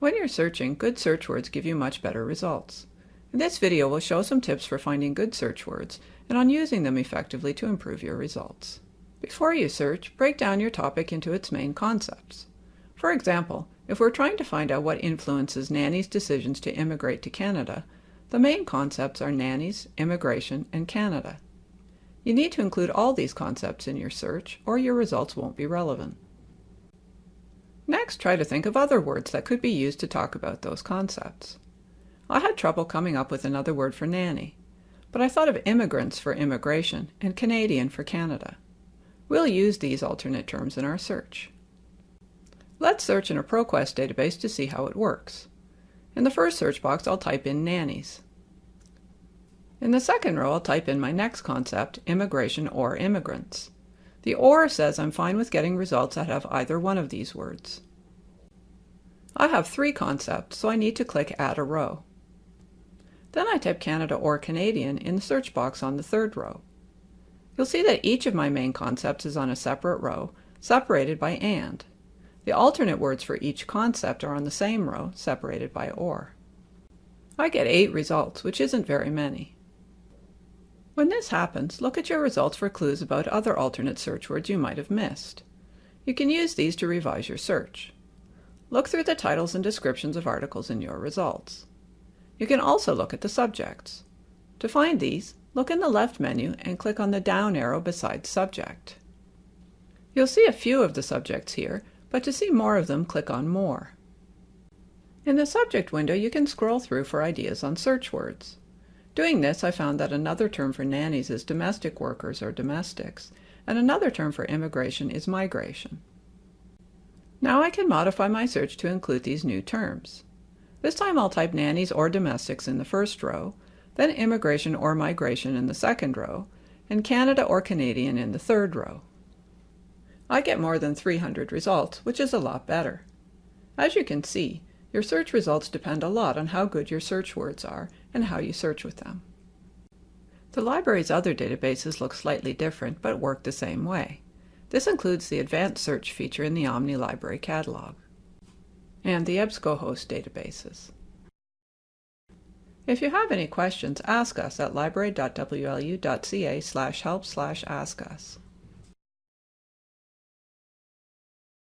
When you're searching, good search words give you much better results. In this video, we'll show some tips for finding good search words and on using them effectively to improve your results. Before you search, break down your topic into its main concepts. For example, if we're trying to find out what influences nannies' decisions to immigrate to Canada, the main concepts are nannies, immigration, and Canada. You need to include all these concepts in your search or your results won't be relevant. Next, try to think of other words that could be used to talk about those concepts. I had trouble coming up with another word for nanny, but I thought of immigrants for immigration and Canadian for Canada. We'll use these alternate terms in our search. Let's search in a ProQuest database to see how it works. In the first search box, I'll type in nannies. In the second row, I'll type in my next concept, immigration or immigrants. The OR says I'm fine with getting results that have either one of these words. I have three concepts, so I need to click Add a Row. Then I type Canada or Canadian in the search box on the third row. You'll see that each of my main concepts is on a separate row, separated by AND. The alternate words for each concept are on the same row, separated by OR. I get eight results, which isn't very many. When this happens, look at your results for clues about other alternate search words you might have missed. You can use these to revise your search. Look through the titles and descriptions of articles in your results. You can also look at the subjects. To find these, look in the left menu and click on the down arrow beside Subject. You'll see a few of the subjects here, but to see more of them, click on More. In the Subject window, you can scroll through for ideas on search words. Doing this, I found that another term for nannies is domestic workers or domestics, and another term for immigration is migration. Now I can modify my search to include these new terms. This time I'll type nannies or domestics in the first row, then immigration or migration in the second row, and Canada or Canadian in the third row. I get more than 300 results, which is a lot better. As you can see, your search results depend a lot on how good your search words are and how you search with them. The library's other databases look slightly different but work the same way. This includes the Advanced Search feature in the Omni Library catalog and the EBSCOhost databases. If you have any questions, ask us at library.wlu.ca help slash ask us.